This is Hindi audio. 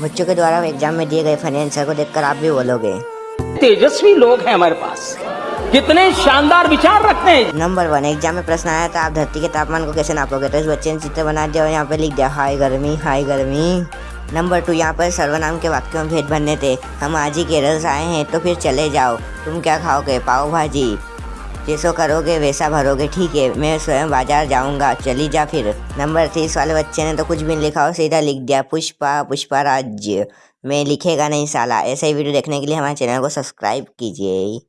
बच्चों के द्वारा एग्ज़ाम में दिए गए फाइनेंसर को देखकर आप भी बोलोगे। तेजस्वी लोग हैं हमारे पास। कितने शानदार विचार रखते हैं। नंबर वन एग्ज़ाम में प्रश्न आया था आप धरती के तापमान को कैसे नापोगे? तो इस बच्चे ने चित्र बना दिया और यहाँ पे लिख दिया हाय गर्मी हाय गर्मी। नंबर टू यहाँ पर सर्वनाम के वाक्यों में भेद बनने थे। हम आज ही केरल से आए हैं तो फिर चले जाओ। तुम क्या खाओगे? पाव भाजी। जैसो करोगे, वैसा भरोगे, ठीक है, मैं स्वयं बाज़ार जाऊँगा, चली जा फिर। नंबर तीस वाले बच्चे ने तो कुछ भी लिखा हो सीधा लिख दिया, पुष्पा पुष्पा राज्य में लिखेगा नहीं साला, ऐसे ही वीडियो देखने के लिए हमारे चैनल को सब्सक्राइब कीजिए।